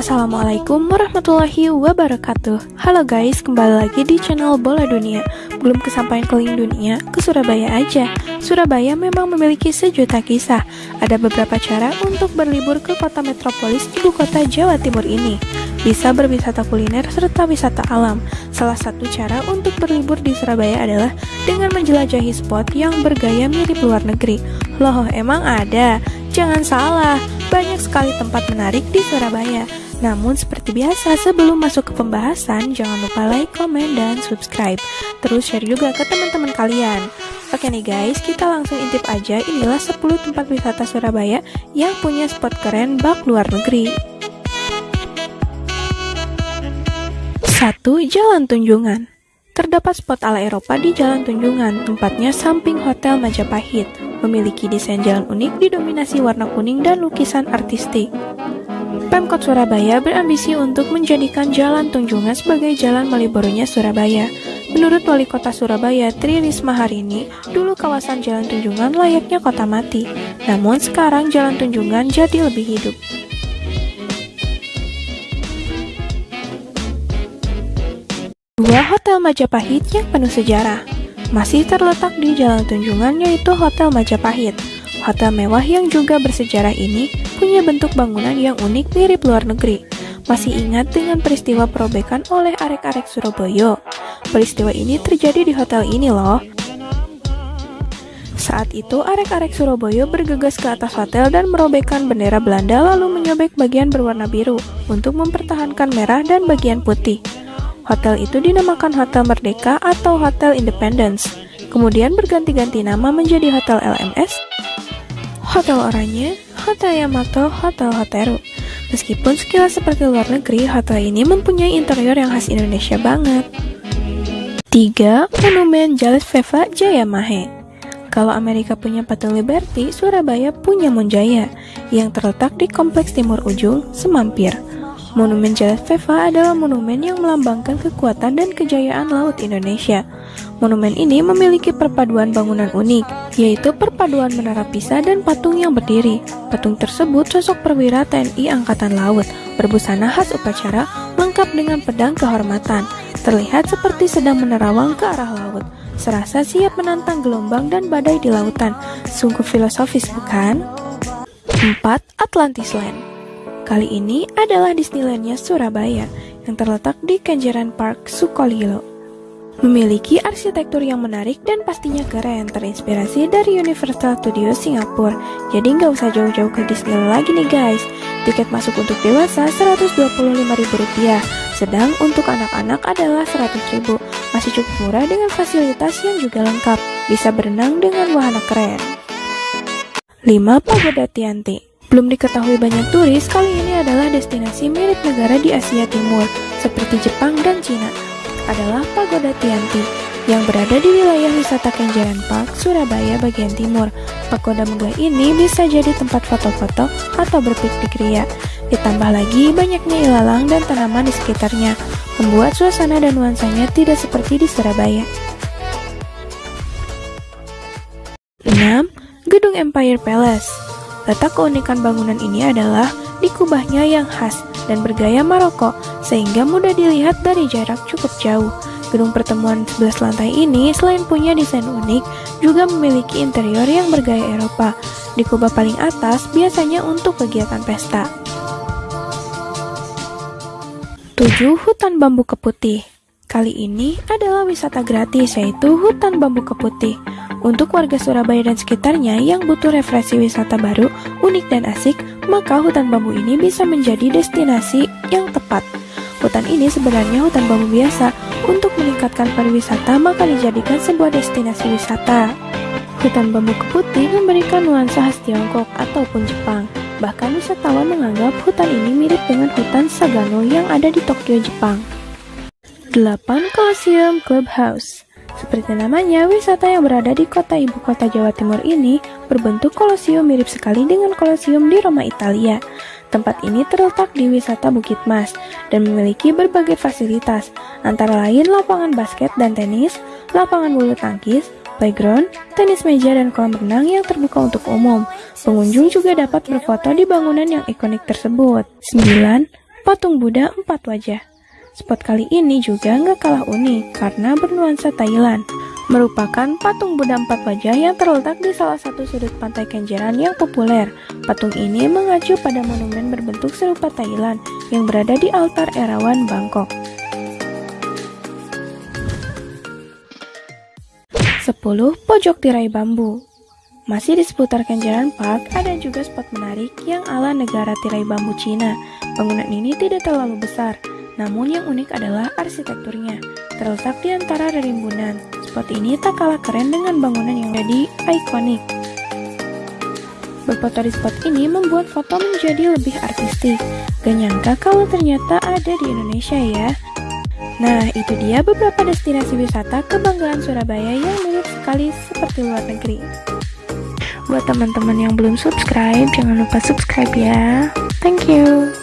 Assalamualaikum warahmatullahi wabarakatuh. Halo guys, kembali lagi di channel Bola Dunia. Belum kesampaian keliling dunia, ke Surabaya aja. Surabaya memang memiliki sejuta kisah. Ada beberapa cara untuk berlibur ke kota metropolis ibu kota Jawa Timur ini. Bisa berwisata kuliner serta wisata alam. Salah satu cara untuk berlibur di Surabaya adalah dengan menjelajahi spot yang bergaya mirip luar negeri. Loh, emang ada? Jangan salah, banyak sekali tempat menarik di Surabaya namun seperti biasa sebelum masuk ke pembahasan jangan lupa like, komen, dan subscribe Terus share juga ke teman-teman kalian Oke nih guys, kita langsung intip aja inilah 10 tempat wisata Surabaya yang punya spot keren bak luar negeri 1. Jalan Tunjungan Terdapat spot ala Eropa di Jalan Tunjungan, tempatnya samping Hotel Majapahit. Memiliki desain jalan unik didominasi warna kuning dan lukisan artistik. Pemkot Surabaya berambisi untuk menjadikan Jalan Tunjungan sebagai jalan Malioboro-nya Surabaya. Menurut Wali Kota Surabaya Tri Risma hari ini, dulu kawasan Jalan Tunjungan layaknya kota mati. Namun sekarang Jalan Tunjungan jadi lebih hidup. Dua Hotel Majapahit yang penuh sejarah masih terletak di Jalan Tunjungan yaitu Hotel Majapahit. Hotel mewah yang juga bersejarah ini punya bentuk bangunan yang unik mirip luar negeri. Masih ingat dengan peristiwa perobekan oleh arek-arek Surabaya? Peristiwa ini terjadi di hotel ini loh. Saat itu, arek-arek Surabaya bergegas ke atas hotel dan merobekkan bendera Belanda lalu menyobek bagian berwarna biru untuk mempertahankan merah dan bagian putih. Hotel itu dinamakan Hotel Merdeka atau Hotel Independence. Kemudian berganti-ganti nama menjadi Hotel LMS, Hotel Oranye, Hotel Yamato, Hotel Hoteru. Meskipun sekilas seperti luar negeri, hotel ini mempunyai interior yang khas Indonesia banget. 3. Monumen Jalus Veva Jaya Mahe Kalau Amerika punya Patung Liberty, Surabaya punya Monjaya, yang terletak di Kompleks Timur Ujung, Semampir. Monumen Jalus Veva adalah monumen yang melambangkan kekuatan dan kejayaan laut Indonesia. Monumen ini memiliki perpaduan bangunan unik, yaitu perpaduan menara Pisa dan patung yang berdiri. Patung tersebut sosok perwira TNI Angkatan Laut, berbusana khas upacara, lengkap dengan pedang kehormatan. Terlihat seperti sedang menerawang ke arah laut. Serasa siap menantang gelombang dan badai di lautan. Sungguh filosofis, bukan? 4. Atlantisland Kali ini adalah Disneylandnya Surabaya, yang terletak di Kenjeran Park, Sukolilo. Memiliki arsitektur yang menarik dan pastinya keren, terinspirasi dari Universal Studios Singapura. Jadi nggak usah jauh-jauh ke Disneyland lagi nih guys. Tiket masuk untuk dewasa Rp125.000, sedang untuk anak-anak adalah Rp100.000. Masih cukup murah dengan fasilitas yang juga lengkap. Bisa berenang dengan wahana keren. 5. Pagoda Tianti belum diketahui banyak turis, kali ini adalah destinasi mirip negara di Asia Timur, seperti Jepang dan Cina adalah Pagoda Tianti yang berada di wilayah wisata Kenjeran Park, Surabaya bagian timur. Pagoda megah ini bisa jadi tempat foto-foto atau berpiknik ria. Ditambah lagi banyaknya ilalang dan tanaman di sekitarnya, membuat suasana dan nuansanya tidak seperti di Surabaya. 6. Gedung Empire Palace Letak keunikan bangunan ini adalah di kubahnya yang khas dan bergaya Maroko, sehingga mudah dilihat dari jarak cukup jauh. Gedung pertemuan 11 lantai ini selain punya desain unik, juga memiliki interior yang bergaya Eropa. Di kubah paling atas biasanya untuk kegiatan pesta. 7. Hutan Bambu Keputih Kali ini adalah wisata gratis yaitu Hutan Bambu Keputih. Untuk warga Surabaya dan sekitarnya yang butuh refleksi wisata baru, unik dan asik, maka hutan bambu ini bisa menjadi destinasi yang tepat. Hutan ini sebenarnya hutan bambu biasa. Untuk meningkatkan pariwisata, maka dijadikan sebuah destinasi wisata. Hutan bambu keputih memberikan nuansa khas Tiongkok ataupun Jepang. Bahkan wisatawan menganggap hutan ini mirip dengan hutan Sagano yang ada di Tokyo, Jepang. 8. Colosseum Clubhouse seperti namanya, wisata yang berada di kota ibu kota Jawa Timur ini berbentuk kolosium mirip sekali dengan kolosium di Roma, Italia. Tempat ini terletak di wisata Bukit Mas dan memiliki berbagai fasilitas, antara lain lapangan basket dan tenis, lapangan bulu tangkis, playground, tenis meja, dan kolam renang yang terbuka untuk umum. Pengunjung juga dapat berfoto di bangunan yang ikonik tersebut. 9. patung Buddha empat wajah. Spot kali ini juga nggak kalah unik karena bernuansa Thailand. Merupakan patung Buddha empat wajah yang terletak di salah satu sudut pantai Kenjeran yang populer. Patung ini mengacu pada monumen berbentuk serupa Thailand yang berada di altar Erawan, Bangkok. 10. Pojok tirai bambu masih di seputar Kenjeran Park, ada juga spot menarik yang ala negara tirai bambu Cina. Bangunan ini tidak terlalu besar, namun yang unik adalah arsitekturnya. Terletak di antara rerimbunan, spot ini tak kalah keren dengan bangunan yang jadi ikonik. Berfoto di spot ini membuat foto menjadi lebih artistik. Gak nyangka kalau ternyata ada di Indonesia ya. Nah, itu dia beberapa destinasi wisata kebanggaan Surabaya yang mirip sekali seperti luar negeri. Buat teman-teman yang belum subscribe, jangan lupa subscribe ya. Thank you.